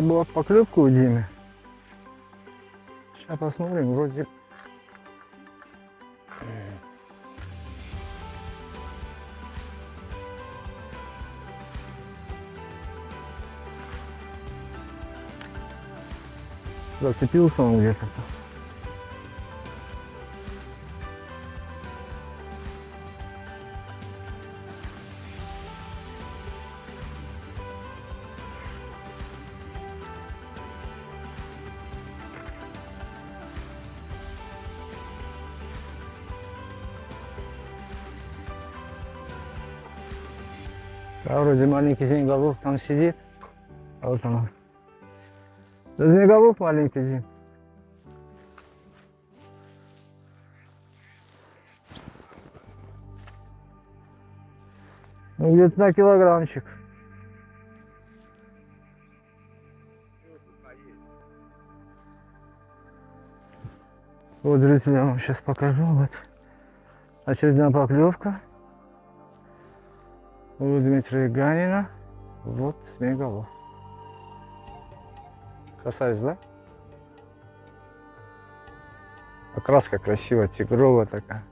хорошая была поклевка у Димы. Сейчас посмотрим, вроде... Зацепился он где-то. А вроде маленький змееголов там сидит. А вот он. Да змееголов маленький Зим. Ну где-то на килограммчик. Вот, вам сейчас покажу. Вот очередная поклевка. У Дмитрия Ганина. Вот змееголов. Красавец, да? Окраска красивая, тигровая такая.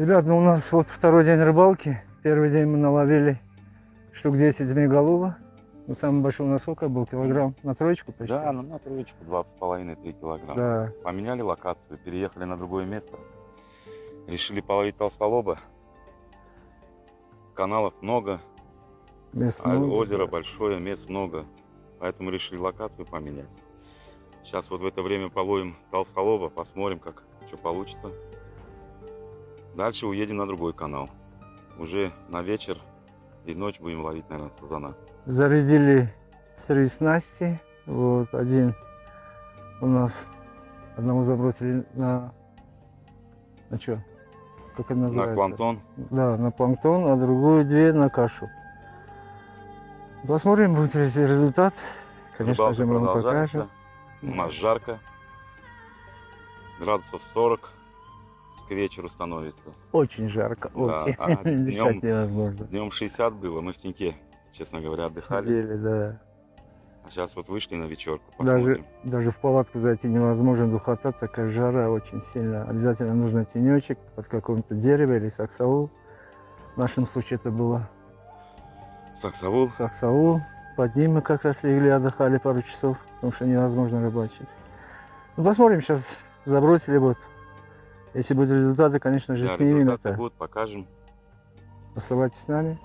Ребят, ну у нас вот второй день рыбалки. Первый день мы наловили штук 10 змееголова. Ну, самый большой у нас сколько был? Килограмм на троечку почти? Да, ну на троечку, два с половиной, три килограмма. Да. Поменяли локацию, переехали на другое место. Решили половить толстолоба. Каналов много, Мест а много. озеро большое, мест много. Поэтому решили локацию поменять. Сейчас вот в это время половим толстолоба, посмотрим, как что получится. Дальше уедем на другой канал. Уже на вечер и ночь будем ловить, наверное, сазана. Зарядили три снасти. Вот один у нас одного забросили на на что? Как это называется? На планктон. Да, на планктон, а другую две на кашу. Посмотрим, будет ли результат. Конечно Рыбалка же, мы вам покажем. У нас жарко. Градусов 40 к вечеру становится. Очень жарко. Да, а днем- невозможно. Днем 60 было, мы в теньке, честно говоря, отдыхали. Сидели, да. А сейчас вот вышли на вечерку, Даже, посмотрим. даже в палатку зайти невозможно, духота, такая жара очень сильно. Обязательно нужно тенечек под какое-то дерево или саксаул. В нашем случае это было Саксовул. саксаул. Под ним мы как раз легли, отдыхали пару часов, потому что невозможно рыбачить. Ну, посмотрим, сейчас забросили вот. Если будут результаты, конечно же, Да, снимем это. будут, покажем. Оставайтесь с нами.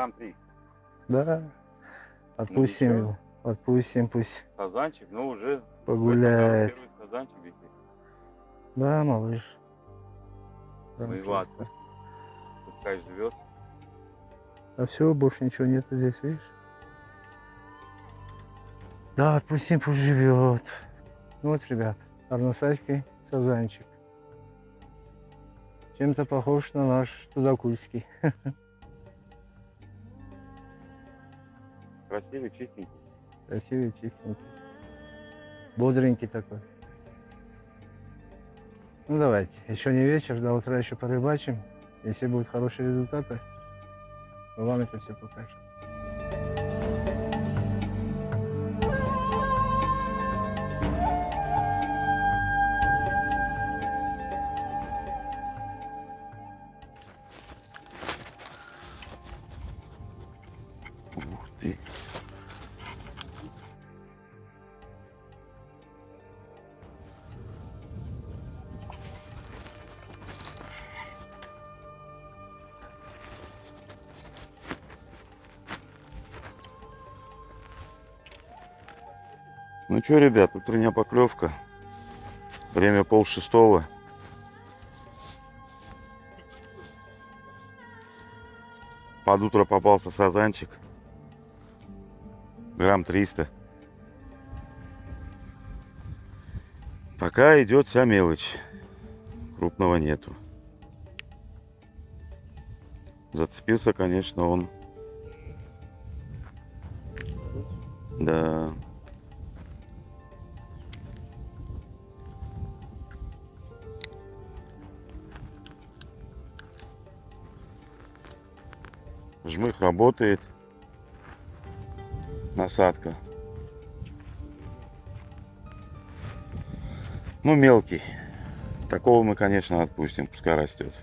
Грамм 3. Да. Отпустим ничего. его. Отпустим, пусть Сазанчик, но уже погуляет. Да, малыш. Да, Ну и ладно. Пускай живет. А все, больше ничего нет здесь, видишь? Да, отпустим, пусть живет. Ну вот, ребят, арносайский сазанчик. Чем-то похож на наш тудакульский. Красивый, чистенький. Красивый, чистенький. Бодренький такой. Ну давайте, еще не вечер, до утра еще порыбачим. Если будут хорошие результаты, мы вам это все покажем. Ты. Ну что, ребят, утренняя поклевка. Время пол шестого. Под утро попался сазанчик. Грамм 300. Пока идет вся мелочь. Крупного нету. Зацепился, конечно, он. Да. Жмых работает. Насадка. Ну, мелкий. Такого мы, конечно, отпустим, пускай растет.